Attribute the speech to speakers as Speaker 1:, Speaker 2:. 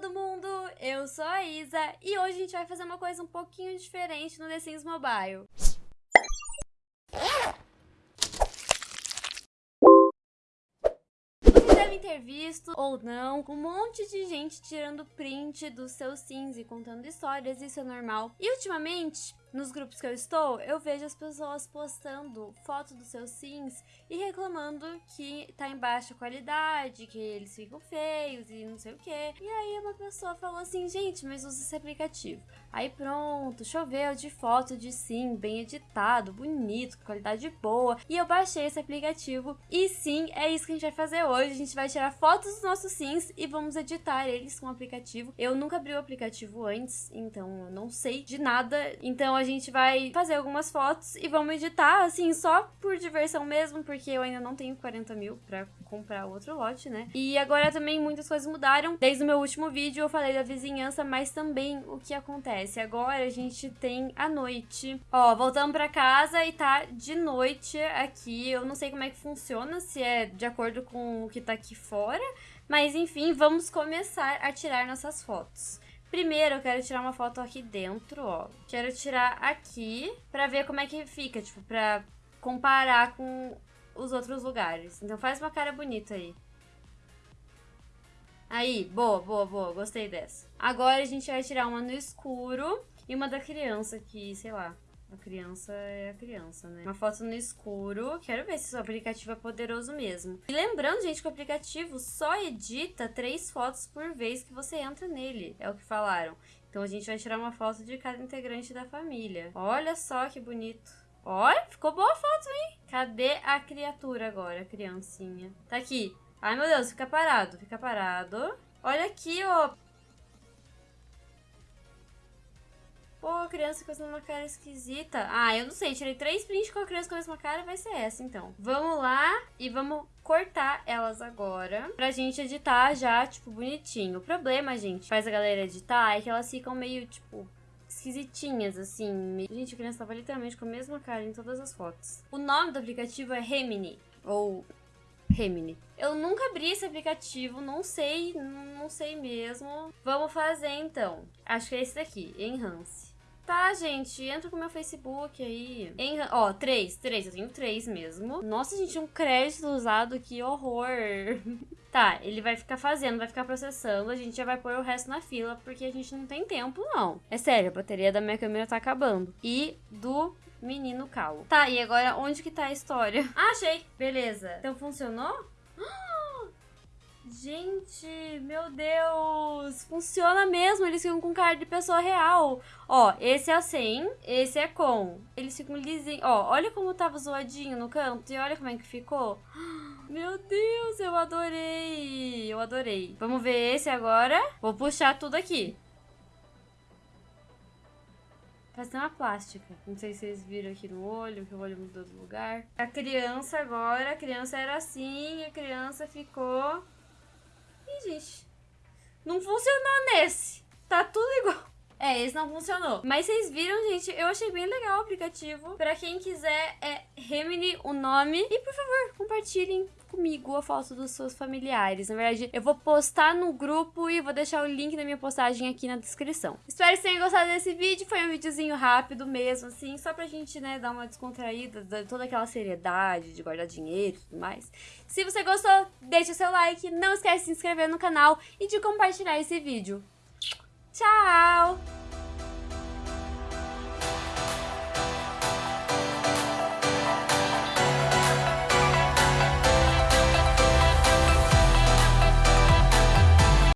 Speaker 1: todo mundo! Eu sou a Isa e hoje a gente vai fazer uma coisa um pouquinho diferente no The Sims Mobile. Vocês devem ter visto, ou não, um monte de gente tirando print dos seus Sims e contando histórias, isso é normal. E ultimamente, nos grupos que eu estou, eu vejo as pessoas postando foto dos seus sims e reclamando que tá em baixa qualidade, que eles ficam feios e não sei o que. E aí uma pessoa falou assim, gente, mas usa esse aplicativo. Aí pronto, choveu de foto de sim, bem editado, bonito, com qualidade boa. E eu baixei esse aplicativo. E sim, é isso que a gente vai fazer hoje. A gente vai tirar fotos dos nossos sims e vamos editar eles com o aplicativo. Eu nunca abri o aplicativo antes, então eu não sei de nada. Então a gente vai fazer algumas fotos e vamos editar, assim, só por diversão mesmo, porque eu ainda não tenho 40 mil pra comprar outro lote, né? E agora também muitas coisas mudaram. Desde o meu último vídeo eu falei da vizinhança, mas também o que acontece. Agora a gente tem a noite. Ó, voltamos pra casa e tá de noite aqui. Eu não sei como é que funciona, se é de acordo com o que tá aqui fora. Mas enfim, vamos começar a tirar nossas fotos. Primeiro, eu quero tirar uma foto aqui dentro, ó. Quero tirar aqui pra ver como é que fica, tipo, pra comparar com os outros lugares. Então faz uma cara bonita aí. Aí, boa, boa, boa. Gostei dessa. Agora a gente vai tirar uma no escuro e uma da criança que, sei lá, a criança é a criança, né? Uma foto no escuro. Quero ver se o aplicativo é poderoso mesmo. E lembrando, gente, que o aplicativo só edita três fotos por vez que você entra nele. É o que falaram. Então a gente vai tirar uma foto de cada integrante da família. Olha só que bonito. Olha, ficou boa a foto, hein? Cadê a criatura agora, a criancinha? Tá aqui. Ai, meu Deus, fica parado, fica parado. Olha aqui, ó. Pô, criança com uma cara esquisita. Ah, eu não sei. Tirei três prints com a criança com a mesma cara. Vai ser essa, então. Vamos lá e vamos cortar elas agora. Pra gente editar já, tipo, bonitinho. O problema, gente, faz a galera editar é que elas ficam meio, tipo, esquisitinhas, assim. Gente, a criança tava literalmente com a mesma cara em todas as fotos. O nome do aplicativo é Remini. Ou Remini. Eu nunca abri esse aplicativo, não sei, não sei mesmo. Vamos fazer então. Acho que é esse daqui, Enhance. Tá, gente, entra pro meu Facebook aí. Em, ó, três, três, eu tenho três mesmo. Nossa, gente, um crédito usado, que horror. tá, ele vai ficar fazendo, vai ficar processando, a gente já vai pôr o resto na fila, porque a gente não tem tempo, não. É sério, a bateria da minha câmera tá acabando. E do menino calo. Tá, e agora onde que tá a história? Ah, achei! Beleza. Então funcionou? Gente, meu Deus, funciona mesmo, eles ficam com cara de pessoa real. Ó, esse é sem, esse é com. Eles ficam lisinhos. Ó, olha como tava zoadinho no canto e olha como é que ficou. Meu Deus, eu adorei, eu adorei. Vamos ver esse agora. Vou puxar tudo aqui. Parece uma plástica. Não sei se vocês viram aqui no olho, que o olho mudou do lugar. A criança agora, a criança era assim, a criança ficou gente. Não funcionou nesse. Tá tudo igual. É, esse não funcionou. Mas vocês viram, gente, eu achei bem legal o aplicativo. Pra quem quiser, é Remini o nome. E, por favor, compartilhem comigo a foto dos seus familiares. Na verdade, eu vou postar no grupo e vou deixar o link da minha postagem aqui na descrição. Espero que tenham gostado desse vídeo. Foi um videozinho rápido mesmo, assim, só pra gente, né, dar uma descontraída, de toda aquela seriedade de guardar dinheiro e tudo mais. Se você gostou, deixa o seu like, não esquece de se inscrever no canal e de compartilhar esse vídeo. Tchau!